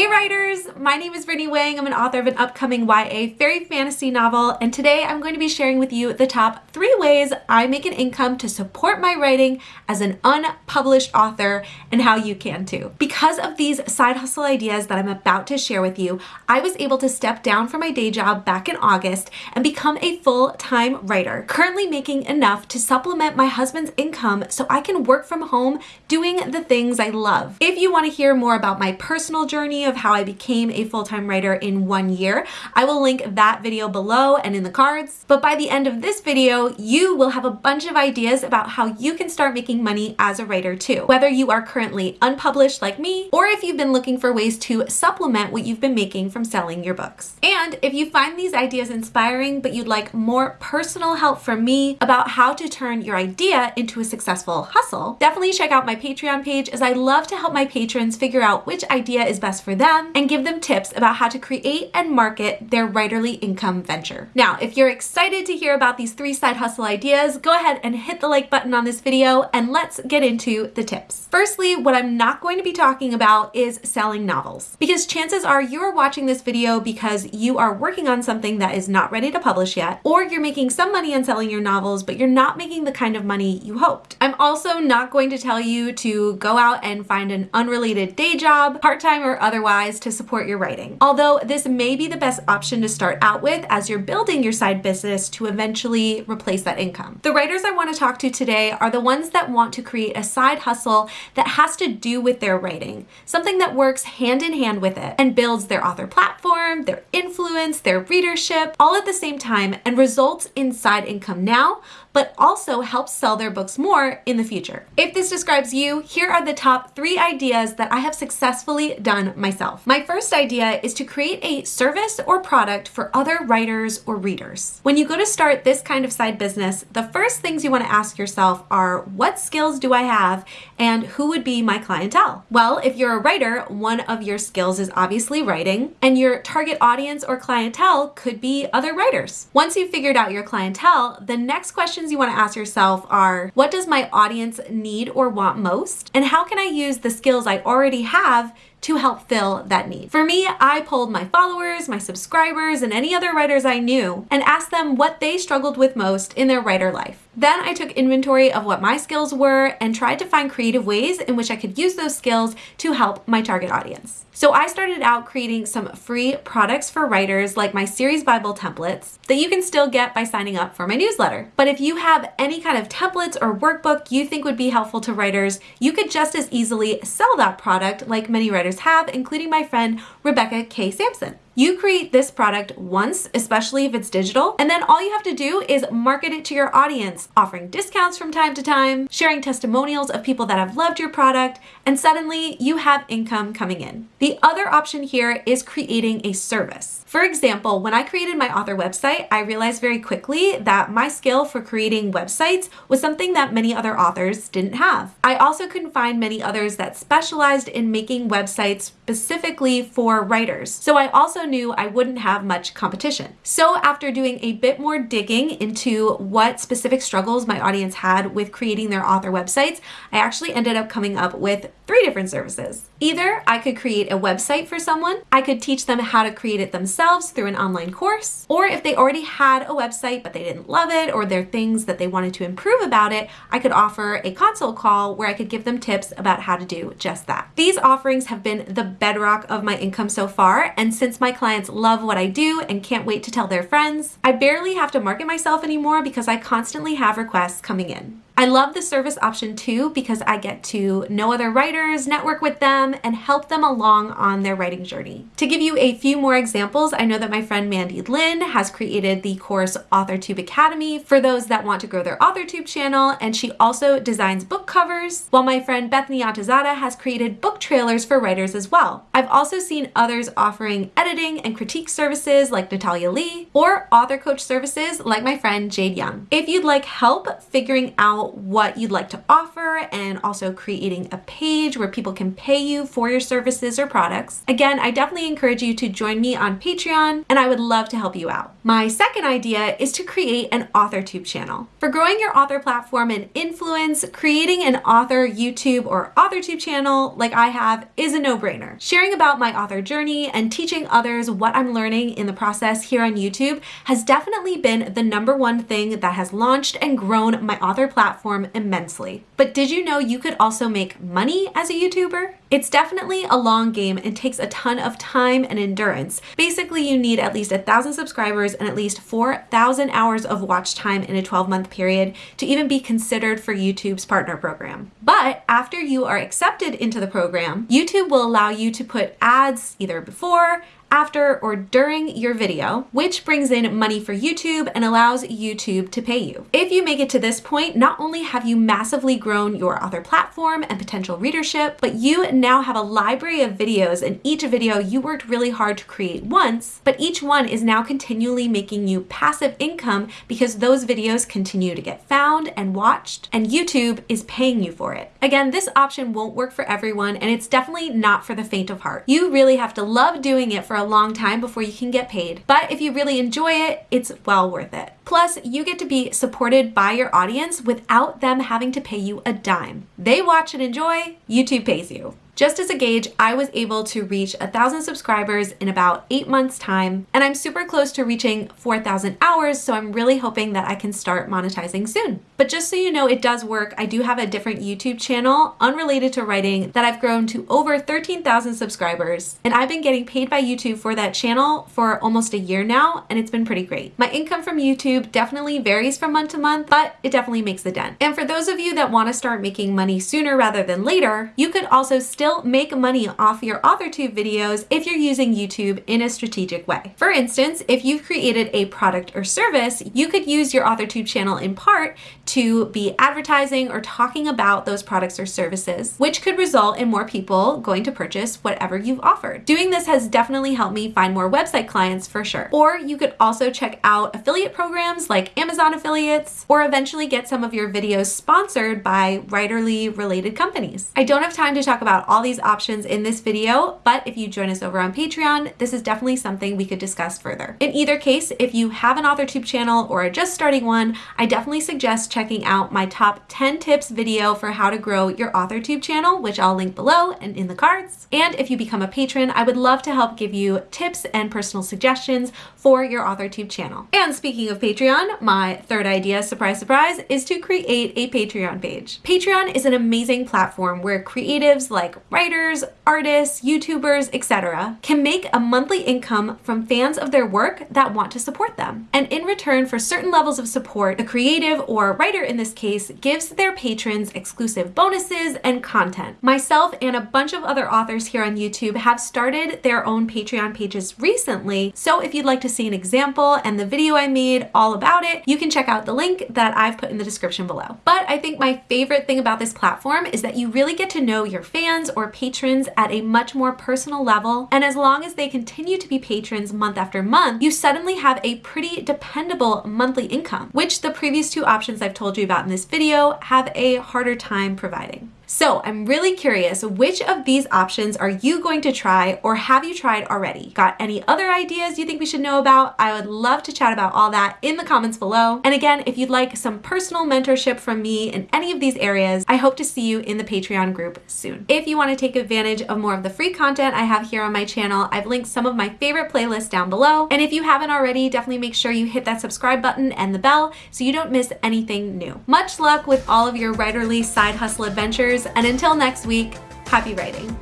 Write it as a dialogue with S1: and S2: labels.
S1: Hey writers! My name is Brittany Wang. I'm an author of an upcoming YA fairy fantasy novel, and today I'm going to be sharing with you the top three ways I make an income to support my writing as an unpublished author and how you can too. Because of these side hustle ideas that I'm about to share with you, I was able to step down from my day job back in August and become a full-time writer, currently making enough to supplement my husband's income so I can work from home doing the things I love. If you want to hear more about my personal journey of how I became a full-time writer in one year. I will link that video below and in the cards. But by the end of this video, you will have a bunch of ideas about how you can start making money as a writer too. Whether you are currently unpublished like me, or if you've been looking for ways to supplement what you've been making from selling your books. And if you find these ideas inspiring, but you'd like more personal help from me about how to turn your idea into a successful hustle, definitely check out my Patreon page as I love to help my patrons figure out which idea is best for them and give them tips about how to create and market their writerly income venture. Now, if you're excited to hear about these three side hustle ideas, go ahead and hit the like button on this video and let's get into the tips. Firstly, what I'm not going to be talking about is selling novels because chances are you're watching this video because you are working on something that is not ready to publish yet, or you're making some money on selling your novels, but you're not making the kind of money you hoped. I'm also not going to tell you to go out and find an unrelated day job, part-time or other to support your writing. Although this may be the best option to start out with as you're building your side business to eventually replace that income. The writers I want to talk to today are the ones that want to create a side hustle that has to do with their writing, something that works hand in hand with it and builds their author platform, their influence, their readership, all at the same time and results in side income now, but also helps sell their books more in the future. If this describes you, here are the top three ideas that I have successfully done myself. My first idea is to create a service or product for other writers or readers. When you go to start this kind of side business, the first things you want to ask yourself are what skills do I have and who would be my clientele? Well, if you're a writer, one of your skills is obviously writing and your target audience or clientele could be other writers. Once you've figured out your clientele, the next question questions you want to ask yourself are, what does my audience need or want most? And how can I use the skills I already have to help fill that need. For me, I polled my followers, my subscribers, and any other writers I knew and asked them what they struggled with most in their writer life. Then I took inventory of what my skills were and tried to find creative ways in which I could use those skills to help my target audience. So I started out creating some free products for writers like my series Bible templates that you can still get by signing up for my newsletter. But if you have any kind of templates or workbook you think would be helpful to writers, you could just as easily sell that product like many writers have, including my friend Rebecca K. Sampson. You create this product once, especially if it's digital, and then all you have to do is market it to your audience, offering discounts from time to time, sharing testimonials of people that have loved your product, and suddenly you have income coming in. The other option here is creating a service. For example, when I created my author website, I realized very quickly that my skill for creating websites was something that many other authors didn't have. I also couldn't find many others that specialized in making websites specifically for writers. So I also knew I wouldn't have much competition. So after doing a bit more digging into what specific struggles my audience had with creating their author websites, I actually ended up coming up with three different services. Either I could create a website for someone, I could teach them how to create it themselves through an online course, or if they already had a website but they didn't love it or there are things that they wanted to improve about it, I could offer a consult call where I could give them tips about how to do just that. These offerings have been the bedrock of my income so far, and since my clients love what I do and can't wait to tell their friends, I barely have to market myself anymore because I constantly have requests coming in. I love the service option too because I get to know other writers, network with them, and help them along on their writing journey. To give you a few more examples, I know that my friend Mandy Lynn has created the course AuthorTube Academy for those that want to grow their AuthorTube channel, and she also designs book covers, while my friend Bethany Atazadeh has created book trailers for writers as well. I've also seen others offering editing and critique services like Natalia Leigh, or author coach services like my friend Jade Young. If you'd like help figuring out what you'd like to offer and also creating a page where people can pay you for your services or products. Again, I definitely encourage you to join me on Patreon and I would love to help you out. My second idea is to create an AuthorTube channel. For growing your author platform and influence, creating an author YouTube or AuthorTube channel like I have is a no-brainer. Sharing about my author journey and teaching others what I'm learning in the process here on YouTube has definitely been the number one thing that has launched and grown my author platform immensely. But did you know you could also make money as a YouTuber? It's definitely a long game and takes a ton of time and endurance. Basically, you need at least a thousand subscribers and at least 4,000 hours of watch time in a 12 month period to even be considered for YouTube's partner program. But after you are accepted into the program, YouTube will allow you to put ads either before, after, or during your video, which brings in money for YouTube and allows YouTube to pay you. If you make it to this point, not only have you massively grown your author platform and potential readership, but you now have a library of videos and each video you worked really hard to create once, but each one is now continually making you passive income because those videos continue to get found and watched and YouTube is paying you for it. Again, this option won't work for everyone and it's definitely not for the faint of heart. You really have to love doing it for a long time before you can get paid. But if you really enjoy it, it's well worth it. Plus, you get to be supported by your audience without them having to pay you a dime. They watch and enjoy, YouTube pays you. Just as a gauge, I was able to reach thousand subscribers in about eight months time, and I'm super close to reaching 4,000 hours, so I'm really hoping that I can start monetizing soon. But just so you know, it does work. I do have a different YouTube channel unrelated to writing that I've grown to over 13,000 subscribers, and I've been getting paid by YouTube for that channel for almost a year now, and it's been pretty great. My income from YouTube definitely varies from month to month, but it definitely makes a dent. And for those of you that want to start making money sooner rather than later, you could also still make money off your AuthorTube videos if you're using YouTube in a strategic way. For instance, if you've created a product or service, you could use your AuthorTube channel in part to be advertising or talking about those products or services, which could result in more people going to purchase whatever you've offered. Doing this has definitely helped me find more website clients for sure. Or you could also check out affiliate programs like Amazon affiliates, or eventually get some of your videos sponsored by writerly related companies. I don't have time to talk about all these options in this video, but if you join us over on Patreon, this is definitely something we could discuss further. In either case, if you have an AuthorTube channel or are just starting one, I definitely suggest checking out my top 10 tips video for how to grow your AuthorTube channel, which I'll link below and in the cards. And if you become a patron, I would love to help give you tips and personal suggestions for your AuthorTube channel. And speaking of Patreon, my third idea, surprise, surprise, is to create a Patreon page. Patreon is an amazing platform where creatives like writers, artists, YouTubers, etc. can make a monthly income from fans of their work that want to support them. And in return for certain levels of support, the creative or writer in this case gives their patrons exclusive bonuses and content. Myself and a bunch of other authors here on YouTube have started their own Patreon pages recently, so if you'd like to see an example and the video I made all about it, you can check out the link that I've put in the description below. But I think my favorite thing about this platform is that you really get to know your fans or patrons at a much more personal level. And as long as they continue to be patrons month after month, you suddenly have a pretty dependable monthly income, which the previous two options I've told you about in this video have a harder time providing. So I'm really curious, which of these options are you going to try or have you tried already? Got any other ideas you think we should know about? I would love to chat about all that in the comments below. And again, if you'd like some personal mentorship from me in any of these areas, I hope to see you in the Patreon group soon. If you want to take advantage of more of the free content I have here on my channel, I've linked some of my favorite playlists down below. And if you haven't already, definitely make sure you hit that subscribe button and the bell so you don't miss anything new. Much luck with all of your writerly side hustle adventures and until next week, happy writing.